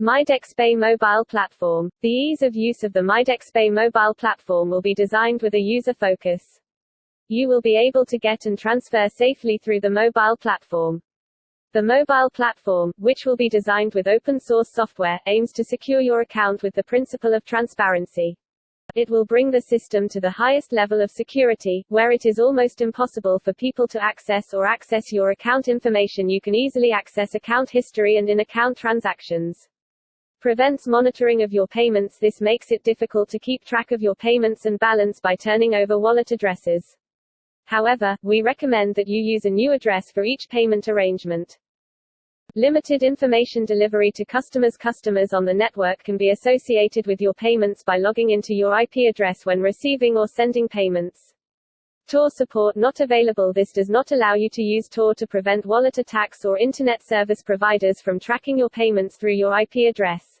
MyDexPay mobile platform. The ease of use of the MyDexPay mobile platform will be designed with a user focus. You will be able to get and transfer safely through the mobile platform. The mobile platform, which will be designed with open source software, aims to secure your account with the principle of transparency. It will bring the system to the highest level of security, where it is almost impossible for people to access or access your account information. You can easily access account history and in-account transactions prevents monitoring of your payments this makes it difficult to keep track of your payments and balance by turning over wallet addresses. However, we recommend that you use a new address for each payment arrangement. Limited information delivery to customers Customers on the network can be associated with your payments by logging into your IP address when receiving or sending payments. Tor support not available This does not allow you to use Tor to prevent wallet attacks or Internet service providers from tracking your payments through your IP address.